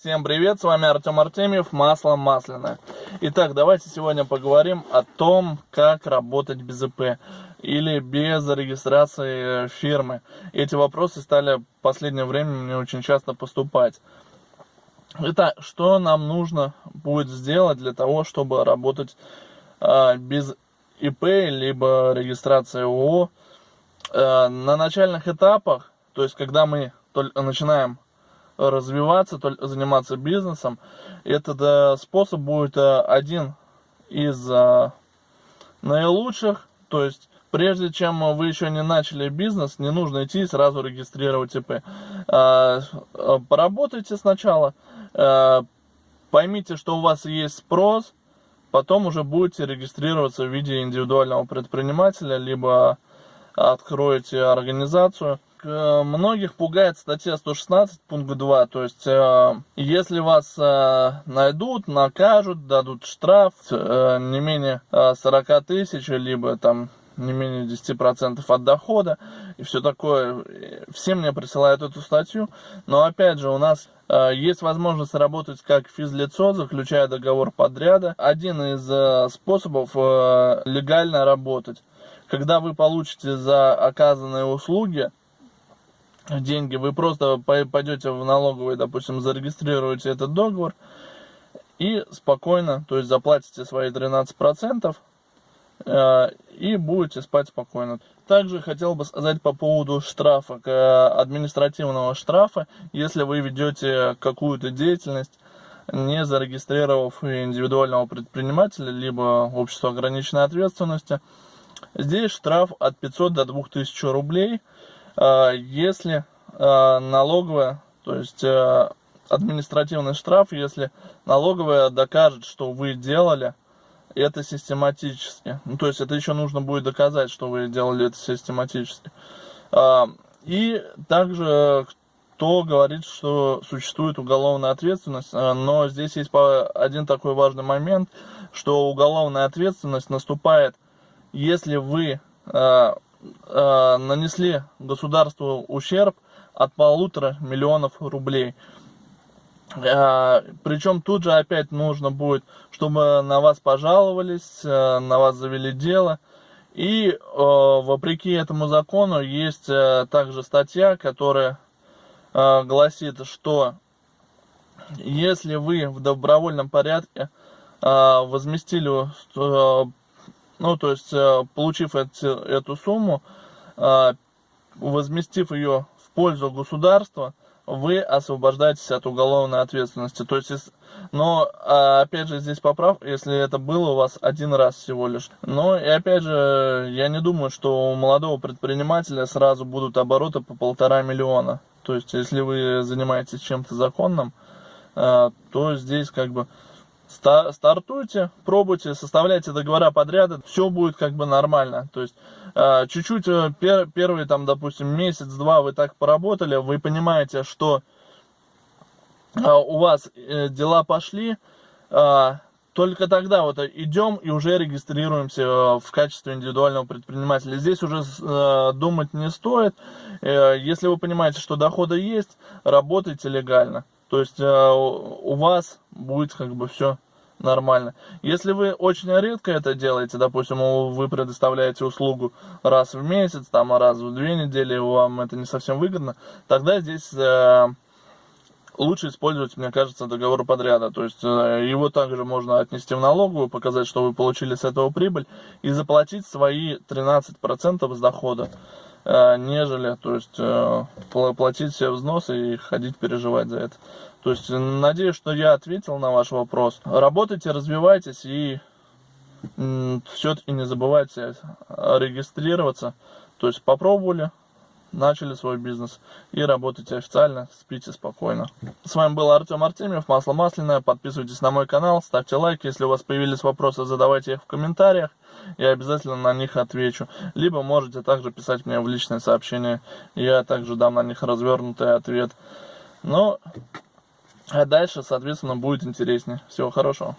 Всем привет, с вами Артем Артемьев, масло масляное. Итак, давайте сегодня поговорим о том, как работать без ИП или без регистрации фирмы. Эти вопросы стали в последнее время мне очень часто поступать. Итак, что нам нужно будет сделать для того, чтобы работать э, без ИП, либо регистрации ООО? Э, на начальных этапах, то есть когда мы только начинаем развиваться, заниматься бизнесом, этот способ будет э, один из э, наилучших, то есть прежде чем вы еще не начали бизнес, не нужно идти и сразу регистрировать ИП. Э, поработайте сначала, поймите, что у вас есть спрос, потом уже будете регистрироваться в виде индивидуального предпринимателя, либо откроете организацию. Э, многих пугает статья 116 пункт 2, то есть э, если вас э, найдут, накажут, дадут штраф не менее 40 тысяч, либо там не менее 10% от дохода и все такое. Все мне присылают эту статью, но опять же у нас есть возможность работать как физлицо, заключая договор подряда. Один из способов легально работать. Когда вы получите за оказанные услуги деньги, вы просто пойдете в налоговый, допустим, зарегистрируете этот договор и спокойно, то есть заплатите свои 13% э, и будете спать спокойно. Также хотел бы сказать по поводу штрафа, административного штрафа, если вы ведете какую-то деятельность, не зарегистрировав индивидуального предпринимателя, либо общество ограниченной ответственности, здесь штраф от 500 до 2000 рублей – если а, налоговая, то есть а, административный штраф, если налоговая докажет, что вы делали это систематически. Ну, то есть это еще нужно будет доказать, что вы делали это систематически. И также кто говорит, что существует уголовная ответственность, но здесь есть один такой важный момент, что уголовная ответственность наступает, если вы э, нанесли государству ущерб от полутора миллионов рублей. Э, причем тут же опять нужно будет, чтобы на вас пожаловались, э, на вас завели дело. И э, вопреки этому закону есть э, также статья, которая э, гласит, что если вы в добровольном порядке э, возместили э, ну, то есть, э, получив эти, эту сумму, э, возместив ее в пользу государства, вы освобождаетесь от уголовной ответственности. То есть, но, а, опять же, здесь поправ, если это было у вас один раз всего лишь. Но, и опять же, я не думаю, что у молодого предпринимателя сразу будут обороты по полтора миллиона. То есть, если вы занимаетесь чем-то законным, э, то здесь как бы стартуйте, пробуйте, составляйте договора подряда, все будет как бы нормально. То есть а, чуть-чуть э, пер, первый там, допустим, месяц-два вы так поработали, вы понимаете, что а, у вас э, дела пошли, только тогда вот идем и уже регистрируемся э, в качестве индивидуального предпринимателя. Здесь уже думать не стоит. Если вы понимаете, что доходы есть, работайте легально. То есть э, у вас будет как бы все нормально. Если вы очень редко это делаете, допустим, вы предоставляете услугу раз в месяц, там, раз в две недели, вам это не совсем выгодно, тогда здесь э, лучше использовать, мне кажется, договор подряда. То есть э, его также можно отнести в налоговую, показать, что вы получили с этого прибыль, и заплатить свои 13% с дохода. Э, нежели, то есть, э, платить все взносы и ходить переживать за это. То есть, надеюсь, что я ответил на ваш вопрос. Работайте, развивайтесь и все-таки не забывайте регистрироваться. То есть, попробовали, начали свой бизнес и работайте официально, спите спокойно. С вами был Артем Артемьев, Масло Масляное. Подписывайтесь на мой канал, ставьте лайк. Если у вас появились вопросы, задавайте их в комментариях. Я обязательно на них отвечу. Либо можете также писать мне в личное сообщение. Я также дам на них развернутый ответ. Ну, а дальше, соответственно, будет интереснее. Всего хорошего.